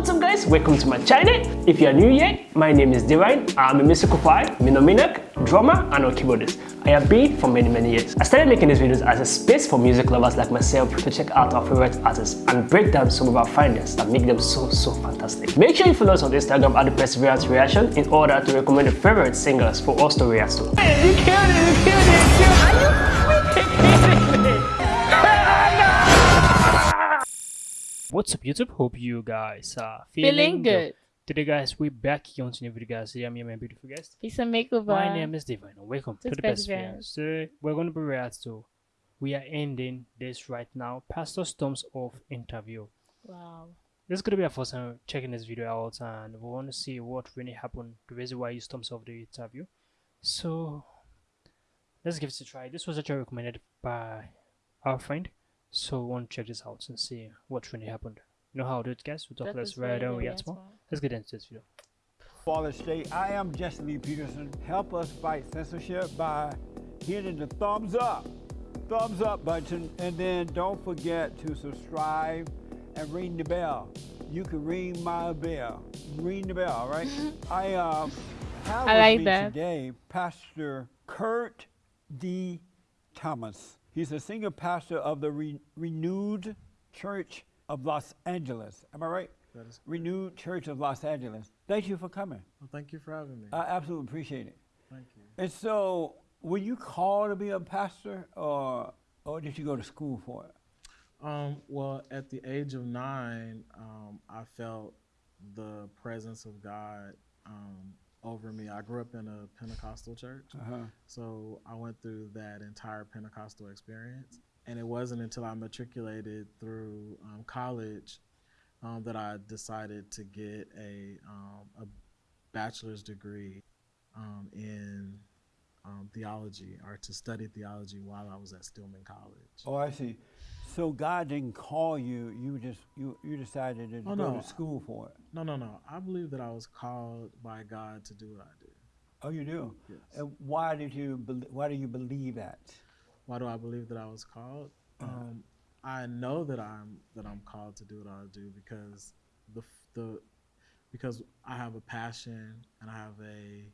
What's up guys, welcome to my channel. If you are new here, my name is Divine. I'm a musical fire, minominak, drummer and a keyboardist. I have been for many many years. I started making these videos as a space for music lovers like myself to check out our favorite artists and break down some of our findings that make them so so fantastic. Make sure you follow us on Instagram at the Perseverance Reaction in order to recommend your favorite singers for us to react to. Hey, you killed it, you killed it, you killed it. What's up YouTube? Hope you guys are feeling, Feeling good. Today guys, we're back here on new video guys. I'm here, my beautiful guest. Peace and makeover. My name is Divine and welcome to This the best friends. Today we're going to be react to we are ending this right now. Pastor Storms off interview. Wow. This is gonna be our first time checking this video out and we want to see what really happened, the reason why he storms off the interview. So let's give it a try. This was actually recommended by our friend. So we want to check this out and see what really happened. You know how to do it guys? We talk less is right very, and very react more. Let's get into this video. Fallen State. I am Jesse Lee Peterson. Help us fight censorship by hitting the thumbs up, thumbs up button, and then don't forget to subscribe and ring the bell. You can ring my bell. Ring the bell, right? I um, have I with like me that. today Pastor Kurt D. Thomas. He's a senior pastor of the Re- Renewed Church of Los Angeles. Am I right? That is Renewed Church of Los Angeles. Thank you for coming. well, thank you for having me. I absolutely appreciate it. thank you. And so, were you called to be a pastor, or or did you go to school for it? Um, well, at the age of nine, um, I felt the presence of God um, over me. I grew up in a Pentecostal church, Uh-huh. so I went through that entire Pentecostal experience. And it wasn't until I matriculated through um, college um, that I decided to get a, um, a bachelor's degree um, in um, theology or to study theology while I was at Stillman College. Oh, I see. So God didn't call you. You just you you decided to Oh, go no. to school for it. No, no, no. I believe that I was called by God to do what I do. Oh, you do. Yes. And why did you why do you believe that? Why do I believe that I was called? Um, I know that I'm that I'm called to do what I do because the the because I have a passion and I have a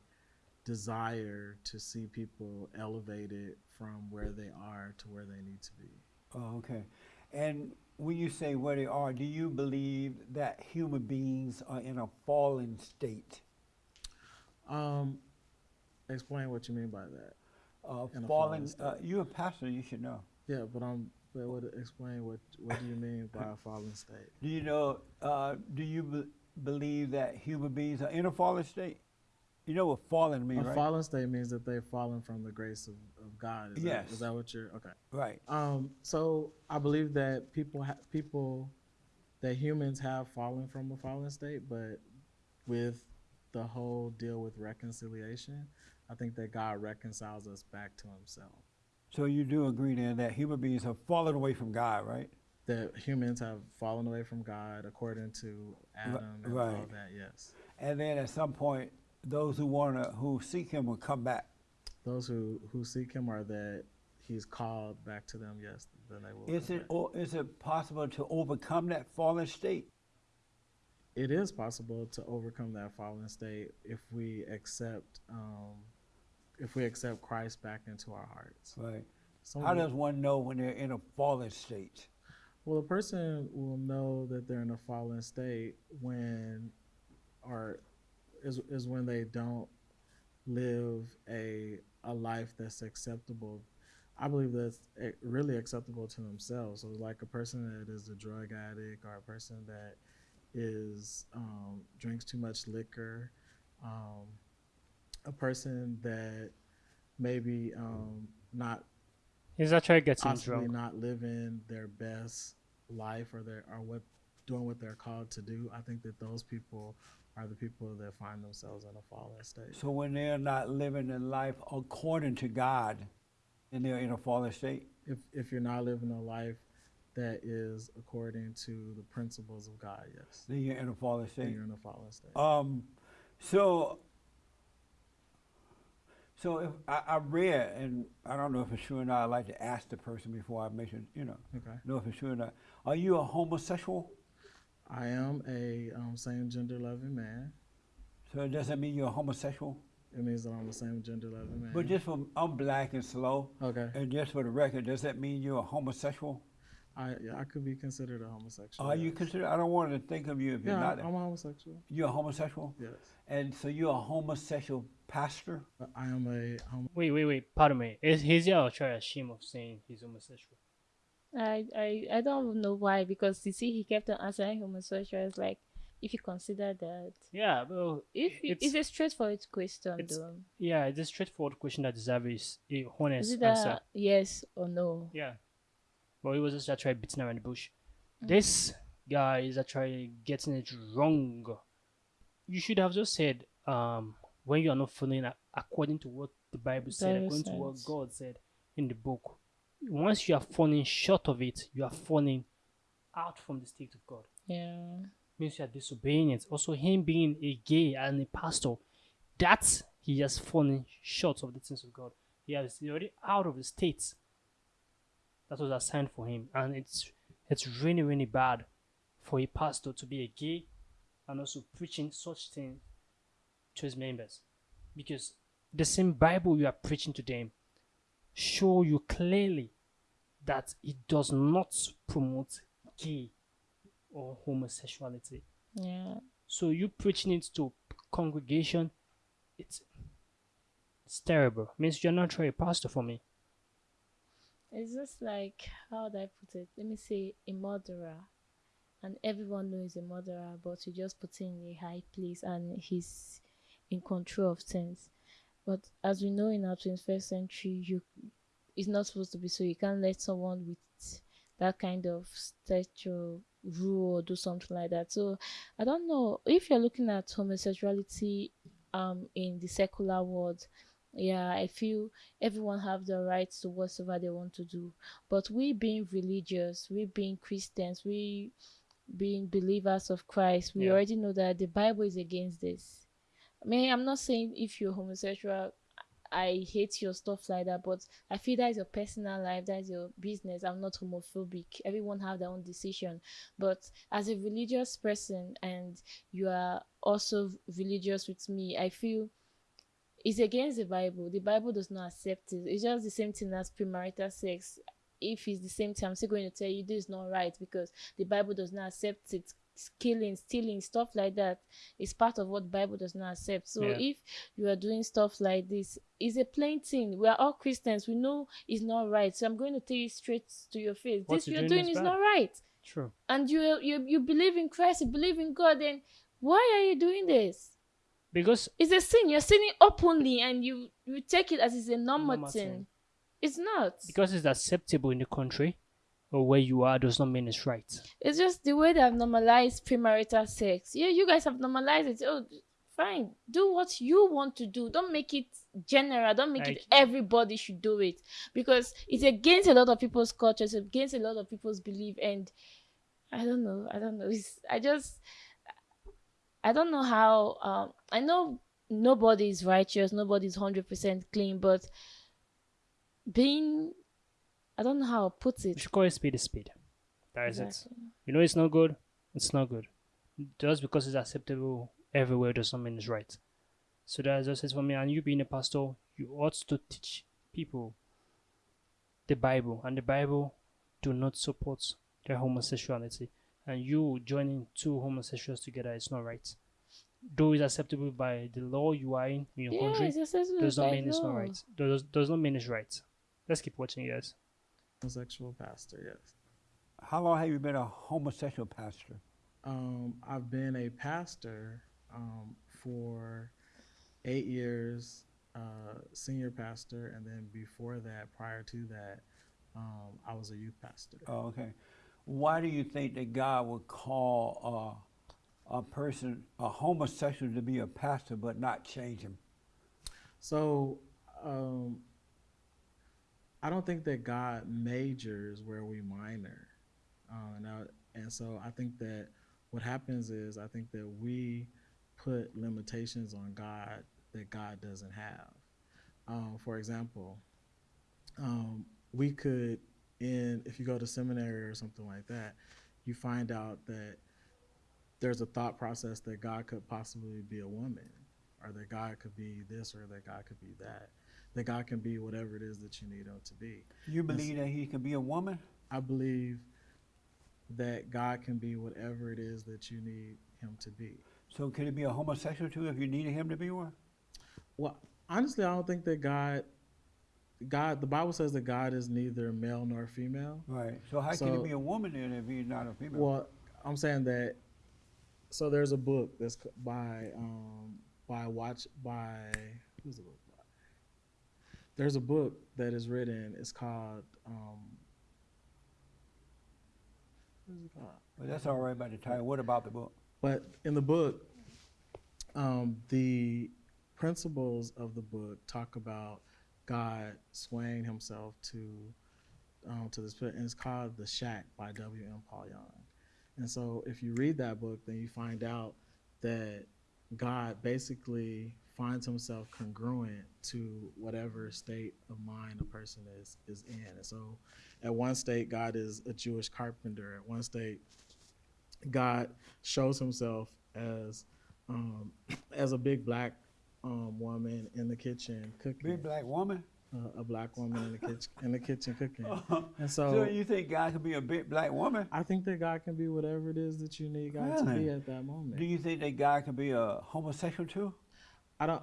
desire to see people elevated from where they are to where they need to be. Oh, okay. And when you say where they are, do you believe that human beings are in a fallen state? Um, explain what you mean by that. Uh, fallen fallen. Uh, you're a pastor. You should know. Yeah, but I'm. But what explain what what do you mean by a fallen state? Do you know? Uh, do you be- believe that human beings are in a fallen state? You know what fallen means, a right? fallen state means that they've fallen from the grace of, of God. Is Yes. That, is that what you're okay? right. Um, so I believe that people ha- people that humans have fallen from a fallen state, but with the whole deal with reconciliation, I think that God reconciles us back to Himself. So you do agree then that human beings have fallen away from God, right? That humans have fallen away from God according to Adam and all right. that. Yes, And then at some point, those who wanna who seek Him will come back. those who who seek Him are that He's called back to them. Yes, then they will. Is it or is it possible to overcome that fallen state? it is possible to overcome that fallen state if we accept um, if we accept Christ back into our hearts. Right. Some How does one know when they're in a fallen state? well, a person will know that they're in a fallen state when, or is is when they don't live a a life that's acceptable. I believe that's really acceptable to themselves. So, like a person that is a drug addict or a person that is um, drinks too much liquor, um, a person that maybe um, not is He's actually getting possibly drunk. not living their best life or their or what doing what they're called to do. I think that those people are the people that find themselves in a fallen state. So when they're not living their life according to God, and they're in a fallen state. If if you're not living a life that is according to the principles of God, yes, Then you're in a fallen then state. you're in a fallen state. Um, so, so if I, I read, and I don't know if it's true or not. I like to ask the person before I mention, you know, Okay. know if it's true or not. Are you a homosexual? I am a um, same gender loving man. So does that mean you're homosexual? It means that I'm the same gender loving man. But just for I'm black and slow, okay, and just for the record, does that mean you're a homosexual? I yeah, I could be considered a homosexual. Are you considered? I don't want to think of you if Yeah, you're not. I'm a homosexual. You're a homosexual, Yes, and so you're a homosexual pastor. I am a homo. Wait, wait, wait. Pardon me. Is he's here try ashamed of saying he's homosexual? I, I I don't know why because you see he kept on answering homosexuals like if you consider that Yeah, well, if you, it's, it's a straightforward question it's- though yeah, it's a straightforward question that deserves a honest answer. yes or no Yeah. well he was just actually beating around the bush. Mm. This guy is actually getting it wrong. You should have just said, um, when you are not following according to what the Bible said, according to what. God said in the book. Once you are falling short of it, you are falling out from the state of God. yeah Means you are disobeying it. Also, him being a gay and a pastor, that's he has fallen short of the things of God. He has already out of the state that was assigned for him, and it's it's really really bad for a pastor to be a gay and also preaching such thing to his members, because the same Bible you are preaching to them show you clearly that it does not promote gay or homosexuality. yeah So you preaching it to congregation, it's it's terrible. Means you're not really a pastor for me. it's just like how would I put it let me say a murderer and everyone knows a murderer but you just put him in a high place and he's in control of things but as we know in our 21st century you it's not supposed to be. So you can't let someone with that kind of stature rule or do something like that. So i don't know. If you're looking at homosexuality um in the secular world yeah i feel everyone have the right to whatever they want to do. But we being religious we being christians we being believers of christ we Yeah. already know that the bible is against this. I mean i'm not saying if you're homosexual i hate your stuff like that but i feel that is your personal life that is your business i'm not homophobic everyone have their own decision but as a religious person and you are also religious with me i feel it's against the Bible. The Bible does not accept it. It's just the same thing as premarital sex. If it's the same thing, I'm still going to tell you this is not right because the Bible does not accept it. Killing, stealing, stuff like that is part of what Bible does not accept. So Yeah. if you are doing stuff like this, it's a plain thing. We are all Christians. We know it's not right. So I'm going to tell you straight to your face. What this you're doing doing is is bad. not right True. and you you you believe in Christ, you believe in God, then why are you doing this? Because It's a sin. You're sinning openly, and you you take it as it's a normal, Normal thing. thing. It's not. because it's acceptable in the country or where you are does not mean it's right. It's just the way they have normalized premarital sex. Yeah, you guys have normalized it. Oh, fine. Do what you want to do. Don't make it general. Don't make it everybody should do it because it's against a lot of people's cultures, against a lot of people's belief, and I don't know. I don't know. It's, I just I don't know how. Um, I know nobody is righteous. Nobody is hundred percent clean, but being I don't know how to put We it. should call it speed is speed. That is it. You know it's not good, it's not good. Just because it's acceptable everywhere does not mean it's right. So that's just it for me. And you being a pastor, you ought to teach people the Bible, and the Bible do not support their homosexuality. And you joining two homosexuals together is not right. Though it's acceptable by the law you are in, in your Yeah, country, does not mean it's not right. Does does not mean it's right. Let's keep watching, guys. Homosexual pastor. Yes. How long have you been a homosexual pastor? Um, I've been a pastor um, for eight years, uh, senior pastor, and then before that, prior to that, um, I was a youth pastor. Oh, okay. Why do you think that God would call uh, a person, a homosexual, to be a pastor but not change him? So, um, I don't think that God majors where we minor. Uh, now, and so I think that what happens is I think that we put limitations on God that God doesn't have. Um, for example, um, we could, in if you go to seminary or something like that, you find out that there's a thought process that God could possibly be a woman, or that God could be this, or that God could be that. That God can be whatever it is that you need him to be. You believe that he can be a woman? I believe that God can be whatever it is that you need him to be. So could he be a homosexual too if you needed him to be one? Well, honestly, I don't think that God, God, the Bible says that God is neither male nor female. Right. So how can So- he be a woman then if he's not a female? Well, I'm saying that. So there's a book that's by um, by watch by who's the book? There's a book that is written. It's called. Um, what is it called? but that's all right about the title. What about the book? But in the book, um, the principles of the book talk about God swaying himself to um, to this, and it's called The Shack by W. M. Paul Young. And so, if you read that book, then you find out that God basically finds himself congruent to whatever state of mind a person is is in. And so, at one state, God is a Jewish carpenter. At one state, God shows himself as um, as a big black um, woman in the kitchen cooking, Big black woman? uh, a black woman in the kitchen in the kitchen cooking. And So, so, you think God could be a big black woman? I think that God can be whatever it is that you need God to be at that moment. Do you think that God could be a homosexual too? I don't.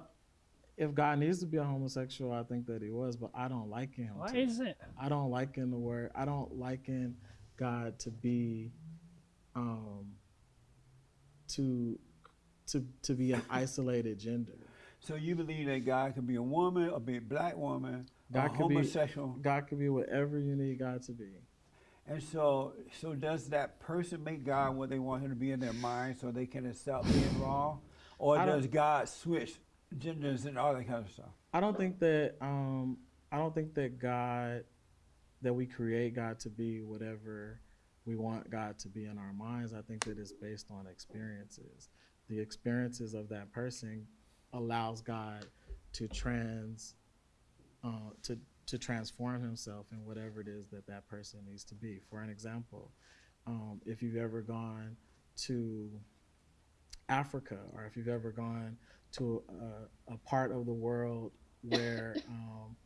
If God needs to be a homosexual, I think that he was, but I don't like him. Why to is it? I don't liken the word. I don't like liken God to be, um, to, to to be an isolated gender. So you believe that God could be a woman, or be a black woman, God a could be- homosexual? God could be whatever you need God to be. And so, so does that person make God what they want him to be in their mind so they can accept being wrong? Or I does God switch genders and all that kind of stuff? I don't think that um I don't think that God that we create God to be whatever we want God to be in our minds. I think that it's based on experiences. The experiences of that person allows God to trans uh, to to transform himself in whatever it is that that person needs to be. For an example, um, if you've ever gone to Africa or if you've ever gone to a, a part of the world where um,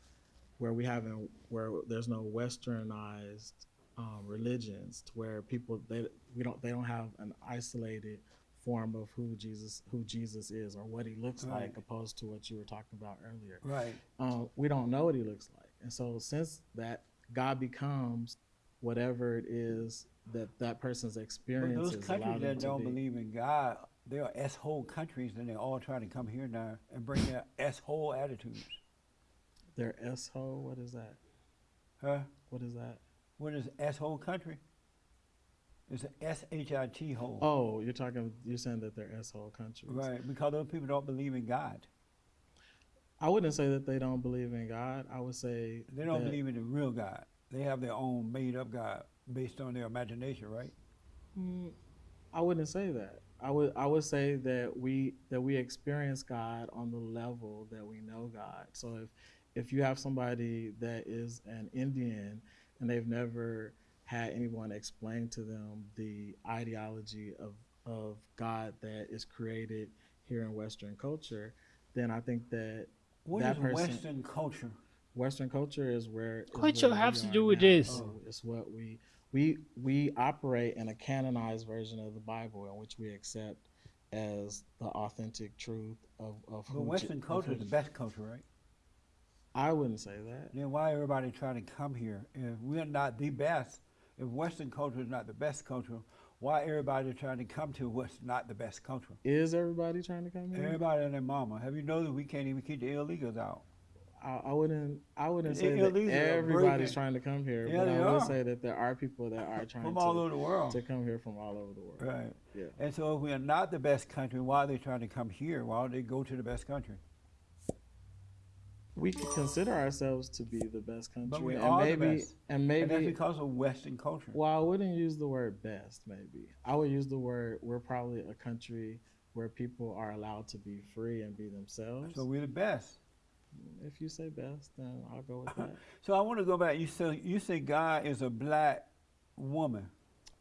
where we haven't where there's no westernized um, religions to where people they we don't they don't have an isolated form of who Jesus who Jesus is or what he looks Right. like opposed to what you were talking about earlier Right. um, we don't know what he looks like. And so since that God becomes whatever it is that that person's But experiences those countries that don't be. believe in God, they are S-hole countries and they're all trying to come here now and bring their S-hole attitudes. Their S-hole, what is that? Huh? What is that? What is S-hole country? It's an S-H-I-T hole. Oh, you're talking, you're saying that they're S-hole countries. Right, because those people don't believe in God. I wouldn't say that they don't believe in God. I would say They don't that- believe in the real God. They have their own made-up God based on their imagination, right? Mm, I wouldn't say that. I would I would say that we that we experience God on the level that we know God. So if if you have somebody that is an Indian and they've never had anyone explain to them the ideology of of God that is created here in Western culture, then I think that What That is person- Western culture? Western culture is where Culture where we has to do with now. this. So it's what we we we operate in a canonized version of the Bible in which we accept as the authentic truth of of But who Western culture is the best culture, right? I wouldn't say that. Then why everybody trying to come here? If we're not the best, if Western culture is not the best culture, why everybody trying to come to what's not the best culture? Is everybody trying to come here? Everybody and their mama. Have you noticed we can't even keep the illegals out? I, I wouldn't. I wouldn't The say that everybody's trying to come here, Yeah, but I would say that there are people that are trying From to, all over the world. to come here from all over the world. Right. Yeah. And so if we are not the best country, why are they trying to come here? Why don't they go to the best country? We could consider ourselves to be the best country, but we and are the maybe, best. and And that's maybe because of Western culture. Well, I wouldn't use the word best, maybe. I would use the word we're probably a country where people are allowed to be free and be themselves. So we're the best. If you say best, then I'll go with that. So I want to go back. You say you say God is a black woman.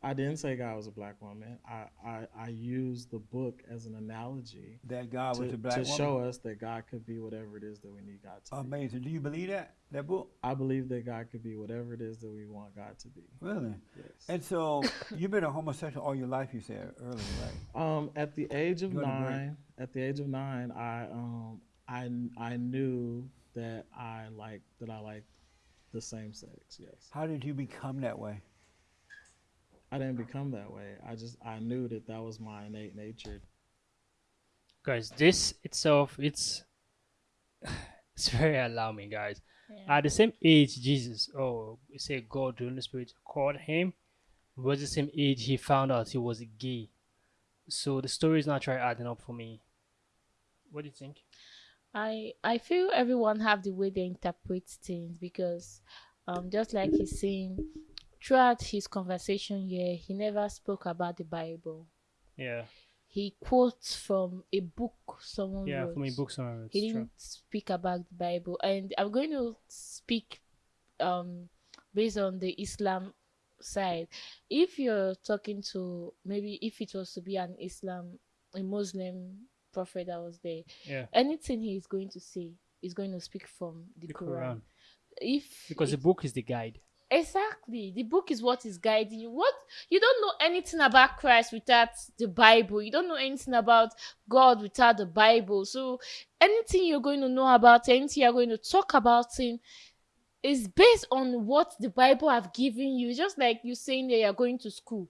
I didn't say God was a black woman. I I, I used the book as an analogy That God to, was a black woman to woman. show us that God could be whatever it is that we need God to be. Amazing. Do you believe that that book? I believe that God could be whatever it is that we want God to be. Really? Yes. And so you've been a homosexual all your life. You said earlier, right? Um, at the age of You wanna break? nine, at the age of nine, I um, I I knew that I like that I liked the same sex. Yes, How did you become that way? I didn't become that way. I just I knew that that was my innate nature. Guys, this itself, it's it's very alarming, guys. Yeah. At the same age Jesus, oh, we say God, the Holy Spirit called him, was the same age he found out he was gay. So the story is not trying adding up for me. What do you think? I I feel everyone have the way they interpret things because um just like he's saying throughout his conversation here he never spoke about the Bible. Yeah, He quotes from a book someone yeah, wrote. for me, books are he didn't speak about the Bible and I'm going to speak um based on the Islam side. If you're talking to maybe if it was to be an Islam a Muslim prophet that was there Yeah, anything he is going to say is going to speak from the, the Quran. Quran. If Because the book is the guide. exactly the book is what is guiding you. What you don't know anything about Christ without the Bible. You don't know anything about God without the Bible. So anything you're going to know about, anything you're going to talk about him is based on what the Bible have given you. Just like you saying that you're going to school.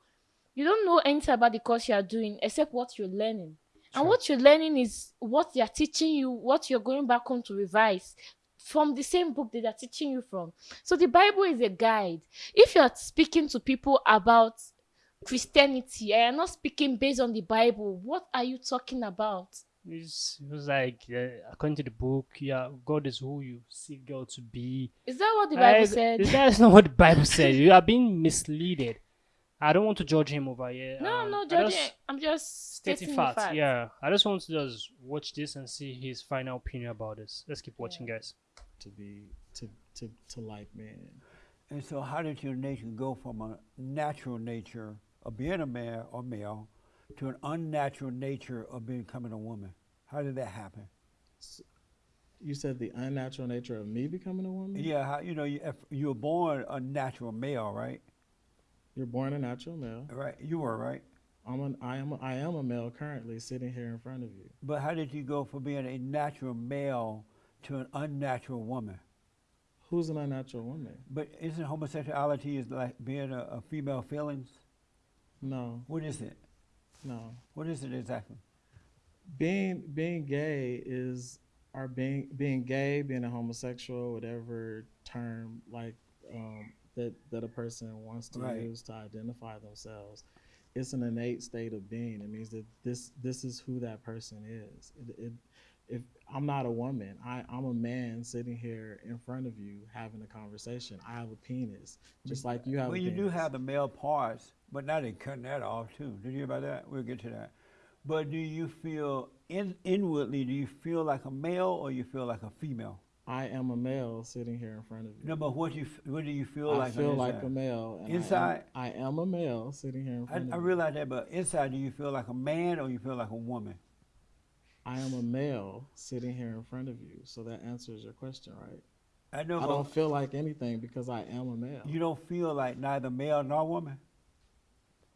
You don't know anything about the course you are doing except what you're learning. And what you're learning is what they are teaching you, what you're going back home to revise from the same book that they're teaching you from. So the Bible is a guide. If you're speaking to people about Christianity and you're not speaking based on the Bible, what are you talking about? It's, it was like, uh, according to the book, yeah, God is who you see God to be. Is that what the Bible Uh, said? That is not what the Bible said. You are being misleaded. I don't want to judge him over here. no, um, no, I judging. just- I'm just stating stating facts. fact. Yeah, I just want to just watch this and see his final opinion about this. Let's keep watching, guys. to be to to to like man. And so, how did your nature go from a natural nature of being a man or male to an unnatural nature of becoming a woman? How did that happen? You said the unnatural nature of me becoming a woman. Yeah, how, you know, you, if you were born a natural male, right? You're born a natural male. Right, you were right. I'm an I am a, I am a male currently sitting here in front of you. But how did you go from being a natural male to an unnatural woman? Who's an unnatural woman? But isn't homosexuality is like being a, a female feelings? No, What is it? no. What is it exactly? Being being gay is or being being gay, being a homosexual, whatever term like um, that that a person wants to Right. use to identify themselves. It's an innate state of being. It means that this this is who that person is. It, it, if I'm not a woman, I, I'm a man sitting here in front of you having a conversation. I have a penis, just like you have. Well, you do have the male parts, but now they're cutting that off too. Did you hear about that? We'll get to that. But do you feel in, inwardly? Do you feel like a male or you feel like a female? I am a male sitting here in front of you. No, but what do you what do you feel I like? on feel like a male. and I am- Inside? I am, a male sitting here in I, front I of you. I realize that, but inside, do you feel like a man or you feel like a woman? I am a male sitting here in front of you. So that answers your question, right? I know, I don't feel like anything because I am a male. you don't feel like neither male nor woman.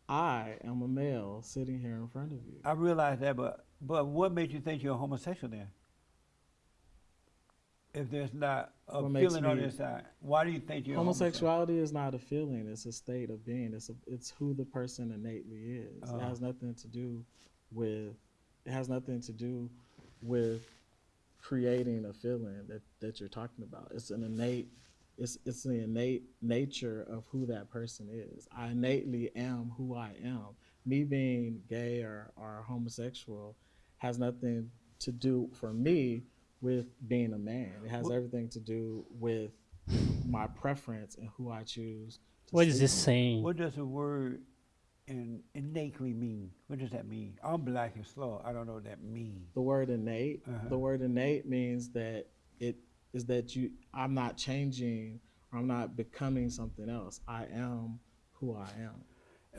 I am a male sitting here in front of you. I realize that, but but what made you think you're a homosexual then? If there's not a What feeling on the inside, why do you think you're homosexual? Homosexuality is not a feeling; it's a state of being. It's a, it's who the person innately is. Uh. It has nothing to do with. It has nothing to do with creating a feeling that that you're talking about. It's an innate. It's it's the innate nature of who that person is. I innately am who I am. Me being gay or, or homosexual has nothing to do for me with being a man. It has What- everything to do with my preference and who I choose. To What is this with. saying? What does the word in innately mean? What does that mean? I'm black and slow. I don't know what that means. The word innate. Uh-huh. The word innate means that it is that you. I'm not changing. Or I'm not becoming something else. I am who I am.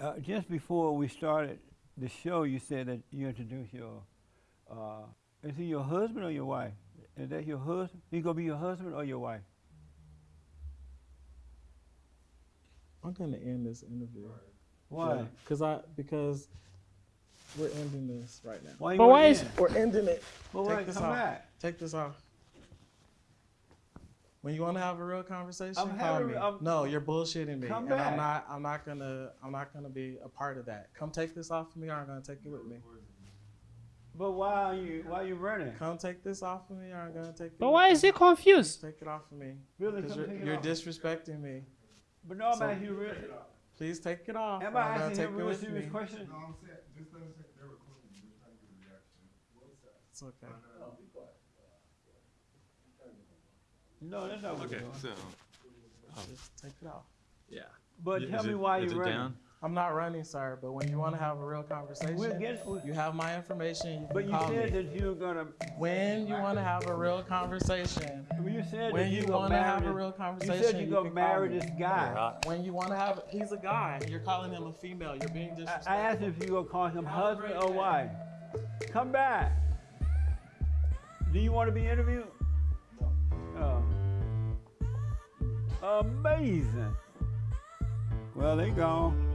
Uh, just before we started the show, you said that you introduced your. Uh, is he your husband or your wife? Is that your husband? He gonna be your husband or your wife? I'm gonna end this interview. Why? Because I because we're ending this right now. Why? you But why is? We're ending it. But Take why? this Come off. back. Take this off. When you want to have a real conversation, I'm call having- me. I'm- no, you're bullshitting me, Come and back. I'm not. I'm not gonna. I'm not gonna be a part of that. Come take this off of me, or I'm gonna take it with me. But why are you? Why are you running? Come take this off of me, or I'm gonna take but with why me. is he confused? Take it off of me. Really? Because Come you're, you're disrespecting me. But no, I'm So- asking you really. Please take it off. Am I asking take him it real serious me. questions? No, I'm saying, just let us say they're recording. We're trying to get a reaction. It's okay. Oh, no, that's not what Okay, we're doing. so. Just take it off. Yeah. But tell me why you're running. I'm not running, sir. But when you want to have a real conversation, We'll get- we- you have my information. You But you said me. that you're gonna. When you want to have a real conversation, When you said when you you want to have a real You conversation, said you're gonna marry this guy. When you want to have, he's a guy. You're calling him a female. You're being I, disrespectful. I asked if you gonna call him Have husband or wife. Come back. Do you want to be interviewed? Oh. Amazing. Well, they gone.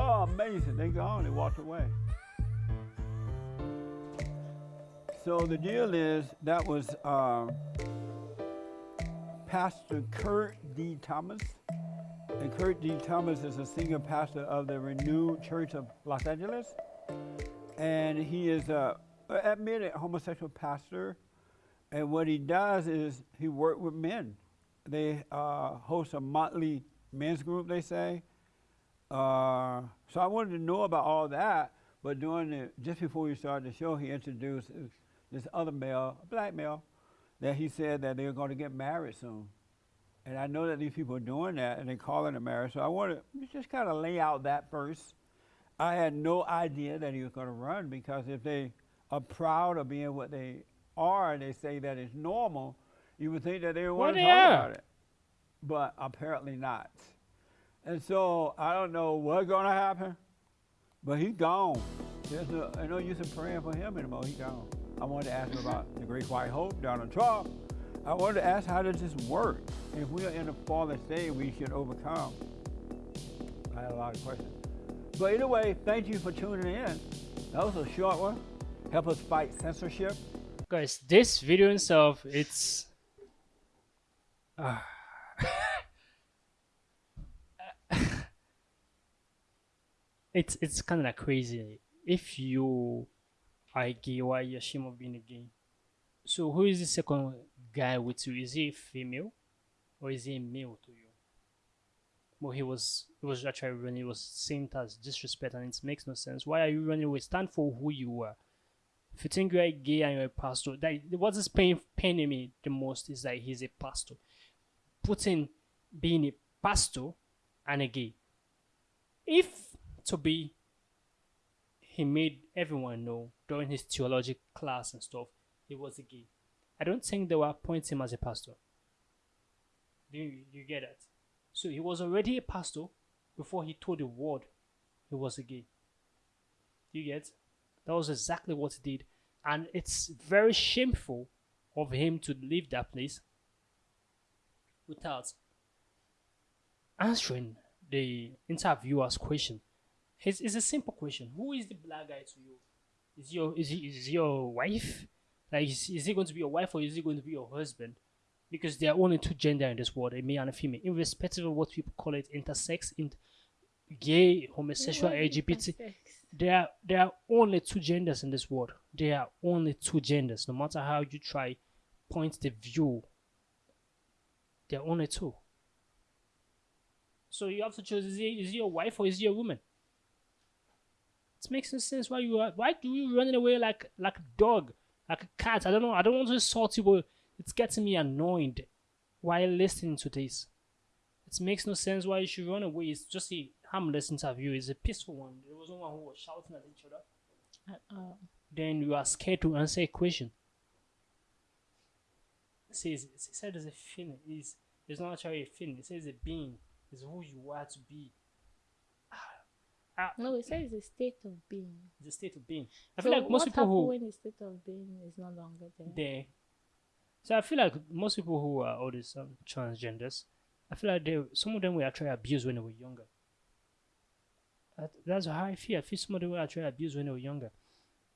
Oh amazing. They gone. They walked away. So the deal is that was um, Pastor Kurt D. Thomas. And Kurt D. Thomas is a senior pastor of the Renewed Church of Los Angeles. And he is a admitted homosexual pastor. And what he does is he works with men. They uh, host a motley men's group, they say. Uh, so I wanted to know about all that. But during the, just before we started the show, he introduced this- other male, a black male, that he said that they're going to get married soon. And I know that these people are doing that and they're calling it marriage. So I want to just kind of lay out that first. I had no idea that he was going to run because if they are proud of being what they are and they say that it's normal, you would think that they would want to talk about it. But apparently not. And so I don't know what's going to happen, but he's gone. There's no, no use in praying for him anymore. He's gone. I wanted to ask him about the Great White Hope, Donald Trump. I wanted to ask how does this work? If we are in a fallen state, we should overcome. I had a lot of questions. But anyway, thank you for tuning in. That was a short one. Help us fight censorship. Guys, this video itself, it's. it's it's kind of like crazy. If you are gay, why you're ashamed of being a gay? So who is the second guy with you? Is he female, or is he male to you? Well, he was he was actually running. He was seen it as disrespect, and it makes no sense. Why are you running away? Stand for who you are. If you think you're gay and you're a pastor, that what is pain, paining me the most is that he's a pastor. Putting being a pastor and a gay. If to be, he made everyone know during his theology class and stuff, he was a gay. I don't think they were appointing him as a pastor. Do you, you get that? So he was already a pastor before he told the world he was a gay. Do you get? That was exactly what he did. And it's very shameful of him to leave that place without answering the interviewer's question. It's, it's a simple question. Who is the black guy to you? Is your is he is he your wife? Like is, is he going to be your wife or is he going to be your husband? Because there are only two gender in this world, a male and a female, irrespective of what people call it, intersex, in gay, homosexual, LGBT there are there are only two genders in this world. There are only two genders. No matter how you try point the view, there are only two. So you have to choose: is he is he your wife or is he a woman? It makes no sense. Why you are, why do you running away like like a dog, like a cat? I don't know. I don't want to insult you, but it's getting me annoyed while listening to this. It makes no sense why you should run away. It's just a harmless interview. It's a peaceful one. There was no one who was shouting at each other. At all. Then you are scared to answer a question. It says it said there's a feeling. Is It's not actually a feeling. It says a being. It's who you are to be. Ah, No, it says it's a state of being. It's a state of being. I So feel like most people who when the state of being is no longer there? they so i feel like most people who are all these um, transgenders i feel like they some of them were actually abused when they were younger. That, that's how i feel. I feel some of them were actually abused when they were younger.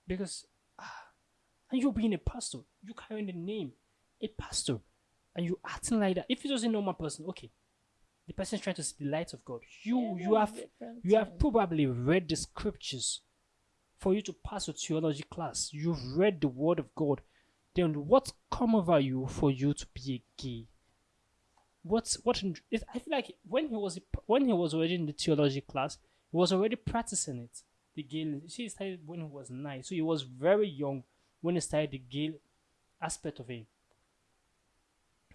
Because ah, and you being a pastor. You carrying the name a pastor. And you acting like that. If you was a normal person okay the person is trying to see the light of god you Yeah, you have you have probably read the scriptures for you to pass a theology class. You've read the word of God. Then what come over you for you to be a gay? What's what? in- I feel like when he was when he was already in the theology class, he was already practicing it. The gay. You see, he started when he was nine, so he was very young when he started the gay aspect of him.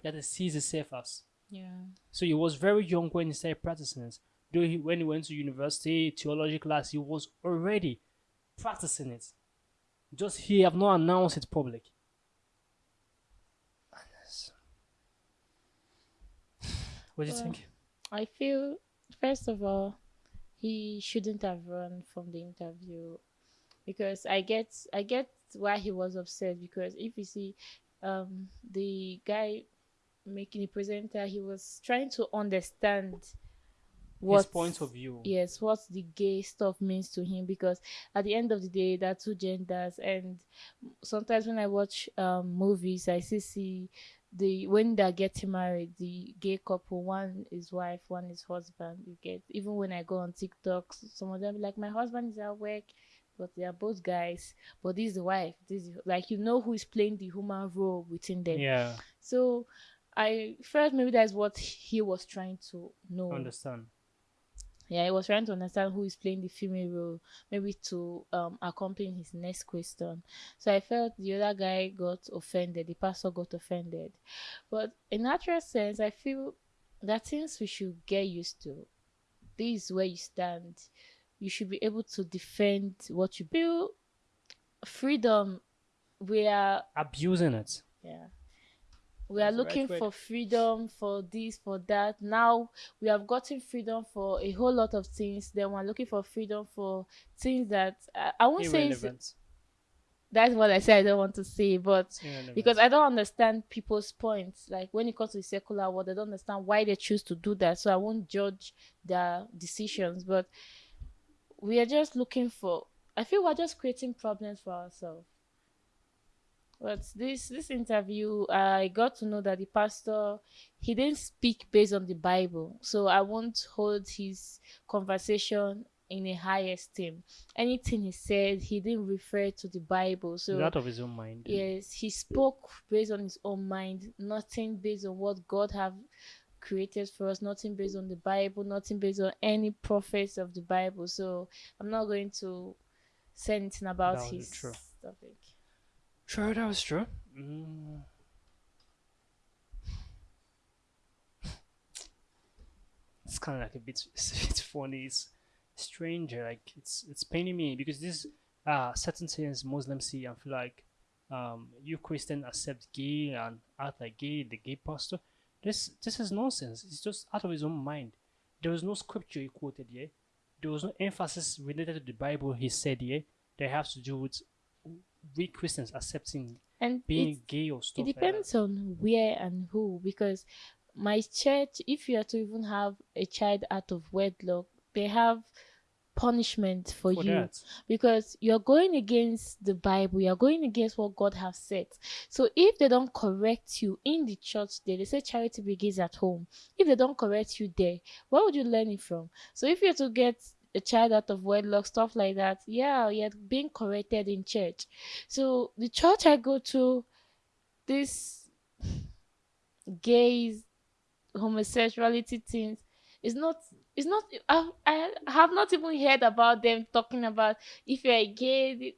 That he sees himself as. Yeah. So he was very young when he started practicing it. Though he, when he went to university, theology class, he was already practicing it. Just he have not announced it public. What do you Well, think? I feel first of all, he shouldn't have run from the interview because I get I get why he was upset because if you see um the guy making a presenter he was trying to understand what His point of view. yes what the gay stuff means to him because at the end of the day there are two genders and sometimes when i watch um movies i still see the when they're getting married the gay couple one is wife one is husband you get even when i go on tiktok some of them like my husband is at work but they are both guys but this is the wife this is like you know who is playing the human role within them Yeah, so i felt maybe that's what he was trying to know understand. yeah, he was trying to understand who is playing the female role, maybe to um accompany his next question. So I felt the other guy got offended, the pastor got offended. But in natural sense, I feel that things we should get used to. This is where you stand. You should be able to defend what you feel. Freedom. We are Abusing it. yeah. We are That's the right looking for freedom for this, for that. Now we have gotten freedom for a whole lot of things. Then we're looking for freedom for things that I, I won't say that's what I said I don't want to say, but irrelevant. because I don't understand people's points. Like when it comes to the secular world, I don't understand why they choose to do that. So I won't judge their decisions. But we are just looking for. I feel we're just creating problems for ourselves. But this this interview, I got to know that the pastor he didn't speak based on the Bible, so I won't hold his conversation in a high esteem. Anything he said, he didn't refer to the Bible. So out of his own mind. Yes, he spoke based on his own mind, nothing based on what God have created for us, nothing based on the Bible, nothing based on any prophets of the Bible. So I'm not going to say anything about his topic. True, that was true. Mm. It's kind of like a bit, it's funny. It's strange. Like it's it's paining me because this uh certain things Muslims see and feel like um you Christian accept gay and act like gay, the gay pastor. This this is nonsense. It's just out of his own mind. There was no scripture he quoted here. There was no emphasis related to the Bible he said here that has to do with we Christians accepting And being gay or it stuff like that. depends on where and who, because my church, if you are to even have a child out of wedlock, they have punishment for, For you. that. because you're going against the Bible, you're going against what God has said. So if they don't correct you in the church there, they say charity begins at home. If they don't correct you there, where would you learn it from? So if you're to get a child out of wedlock, stuff like that, yeah, you're being corrected in church. So the church I go to, this gays, homosexuality things, is not it's not I, I have not even heard about them talking about if you're gay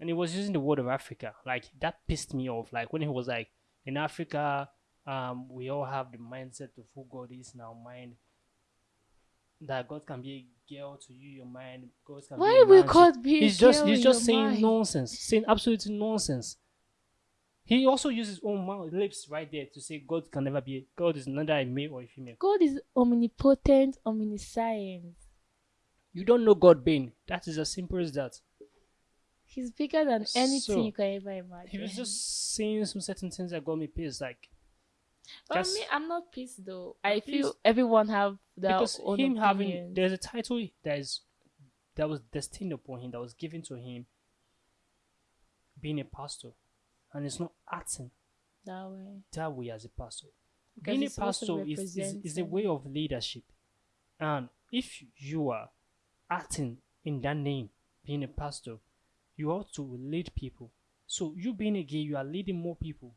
And he was using the word of Africa. Like that pissed me off. Like when he was like, in Africa, um, we all have the mindset of who God is in our mind. That God can be girl to you, your mind. Why be a will man to- God be He's just he's just saying mind? nonsense, saying absolutely nonsense. He also uses his own mouth, lips right there to say God can never be. God is neither a male or a female. God is omnipotent, omniscient. You don't know God being. That is as simple as that. He's bigger than anything So, you can ever imagine. He was just saying some certain things that got me pissed. Like But just- me, I'm not pissed though. I feel everyone have their because own him having opinions. there's a title that is that was destined upon him that was given to him being a pastor and it's not acting that way. that way as a pastor Because being a it's supposed to pastor is, is, is a way of leadership and if you are acting in that name being a pastor you ought to lead people so you being a gay you are leading more people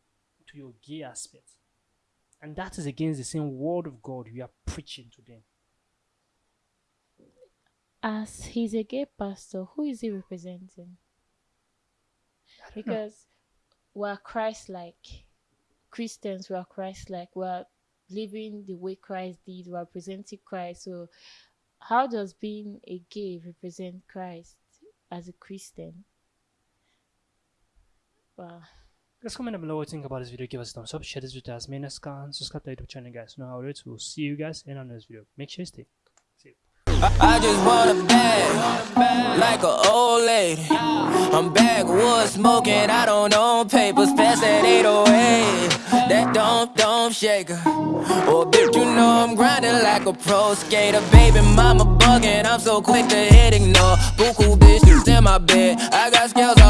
to your gay aspect and that is against the same word of god you are preaching to them As he's a gay pastor, who is he representing? Because we're Christ like. Christians we are Christ like. We're living the way Christ did, we're presenting Christ. So how does being a gay represent Christ as a Christian? Wow. Let's comment down below what you think about this video. Give us a thumbs up, share this video as many as can, subscribe to the YouTube channel, guys. You know how it is. We'll see you guys in our next video. Make sure you stay. See. I just want a bag, like a old lady. I'm backwoods smoking, I don't own papers, pass that 808. That don't, don't shake her. Oh, bitch, you know I'm grinding like a pro skater. Baby mama bugging, I'm so quick to hit ignore. Buku bitches in my bed, I got scales all